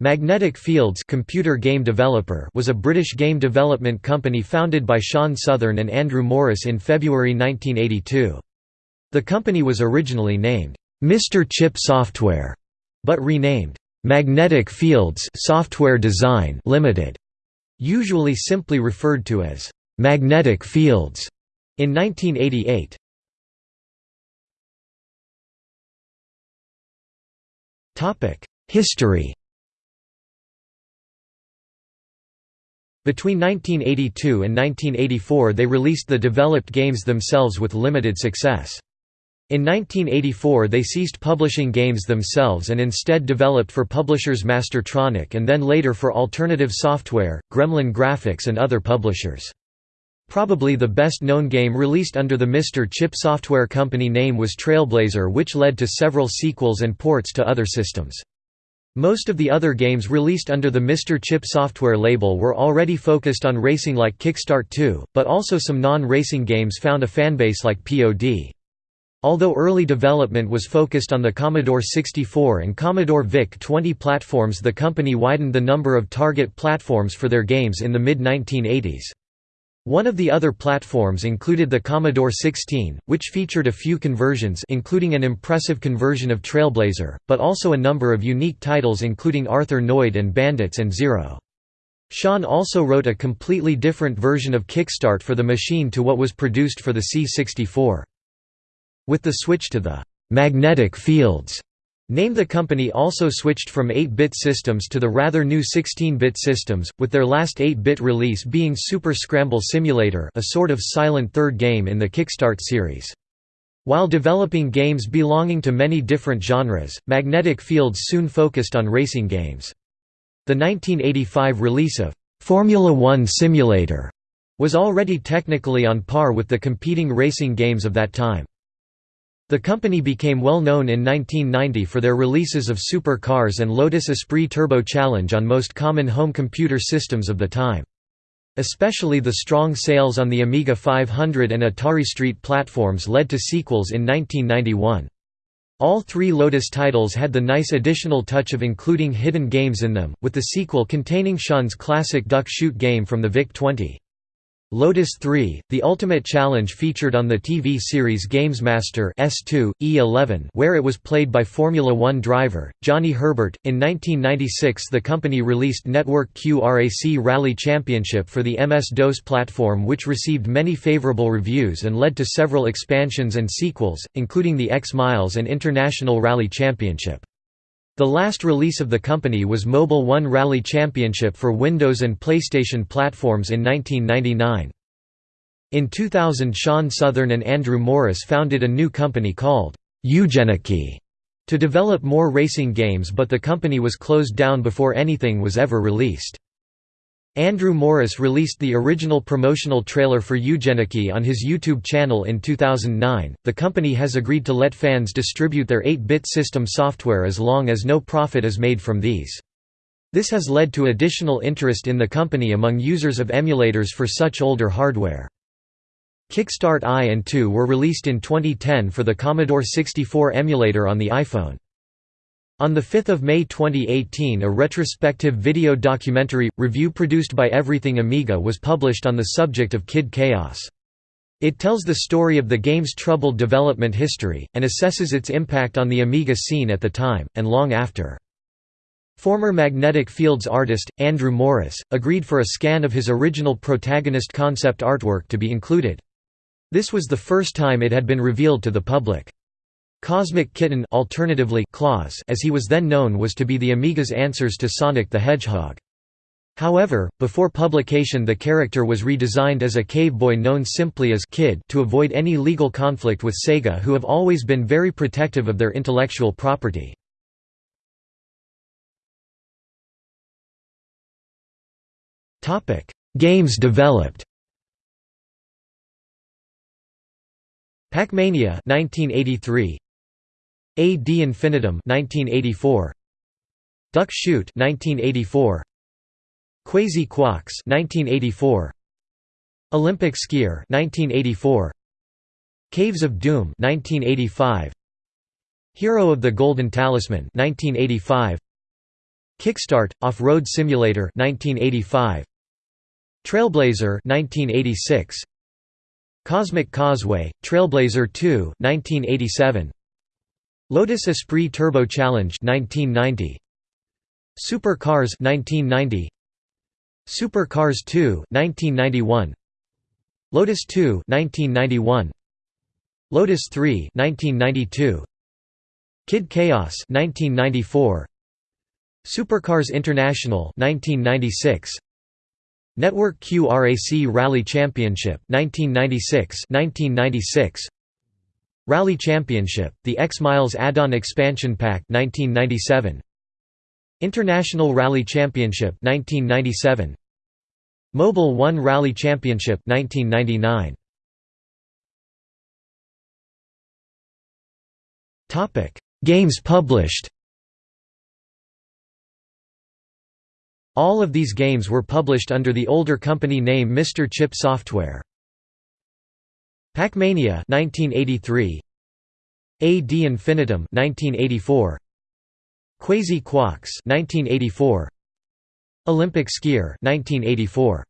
Magnetic Fields computer game developer was a British game development company founded by Shaun Southern and Andrew Morris in February 1982. The company was originally named, Mr. Chip Software, but renamed, Magnetic Fields Software Design Limited, usually simply referred to as Magnetic Fields, in 1988. History Between 1982 and 1984 they released the developed games themselves with limited success. In 1984 they ceased publishing games themselves and instead developed for publishers Mastertronic and then later for Alternative Software, Gremlin Graphics and other publishers. Probably the best known game released under the Mr. Chip Software Company name was Trailblazer which led to several sequels and ports to other systems. Most of the other games released under the Mr. Chip software label were already focused on racing like Kickstart 2, but also some non-racing games found a fanbase like POD. Although early development was focused on the Commodore 64 and Commodore VIC-20 platforms the company widened the number of target platforms for their games in the mid-1980s. One of the other platforms included the Commodore 16, which featured a few conversions including an impressive conversion of Trailblazer, but also a number of unique titles including Arthur Noid and Bandits at Zero. Shaun also wrote a completely different version of Kickstart for the machine to what was produced for the C64. With the switch to the «magnetic fields» Name the company also switched from 8-bit systems to the rather new 16-bit systems, with their last 8-bit release being Super Scramble Simulator a sort of silent third game in the Kickstart series. While developing games belonging to many different genres, Magnetic Fields soon focused on racing games. The 1985 release of Formula One Simulator was already technically on par with the competing racing games of that time. The company became well known in 1990 for their releases of Super Cars and Lotus Esprit Turbo Challenge on most common home computer systems of the time. Especially the strong sales on the Amiga 500 and Atari ST platforms led to sequels in 1991. All three Lotus titles had the nice additional touch of including hidden games in them, with the sequel containing Shaun's classic duck shoot game from the VIC-20. Lotus 3, The Ultimate Challenge featured on the TV series Gamesmaster S2, E11 where it was played by Formula One driver, Johnny Herbert. In 1996 the company released Network Q RAC Rally Championship for the MS-DOS platform which received many favorable reviews and led to several expansions and sequels, including the X-Miles and International Rally Championship. The last release of the company was Mobil One Rally Championship for Windows and PlayStation platforms in 1999. In 2000 Shaun Southern and Andrew Morris founded a new company called Eugenicky to develop more racing games but the company was closed down before anything was ever released. Andrew Morris released the original promotional trailer for Eugenicky on his YouTube channel in 2009. The company has agreed to let fans distribute their 8 bit system software as long as no profit is made from these. This has led to additional interest in the company among users of emulators for such older hardware. Kickstart I and II were released in 2010 for the Commodore 64 emulator on the iPhone. On 5 May 2018 a retrospective video documentary, review produced by Everything Amiga was published on the subject of Kid Chaos. It tells the story of the game's troubled development history, and assesses its impact on the Amiga scene at the time, and long after. Former Magnetic Fields artist, Andrew Morris, agreed for a scan of his original protagonist concept artwork to be included. This was the first time it had been revealed to the public. Cosmic Kitten alternatively Claus as he was then known was to be the Amiga's answers to Sonic the Hedgehog. However, before publication the character was redesigned as a cave boy known simply as Kid to avoid any legal conflict with Sega who have always been very protective of their intellectual property. Games developed Pac-Mania 1983 AD Infinitum 1984 Duck Shoot 1984 Quasi Quox 1984 Olympic Skier 1984 Caves of Doom 1985 Hero of the Golden Talisman 1985 Kickstart Off-Road Simulator 1985 Trailblazer 1986 Cosmic Causeway Trailblazer 2 1987 Lotus Esprit Turbo Challenge 1990 Super Cars 1990 Super Cars 2 1991 Lotus 2 1991 Lotus 3 1992 Kid Chaos 1994 Supercars International 1996 Network QRAC Rally Championship 1996 1996 Rally Championship The X Miles Add-on Expansion Pack 1997 International Rally Championship 1997 Mobil 1 Rally Championship 1999 Topic Games published All of these games were published under the older company name Mr. Chip Software. Pac-Mania 1983 AD Infinitum 1984 Quasi Quox 1984 Olympic Skier 1984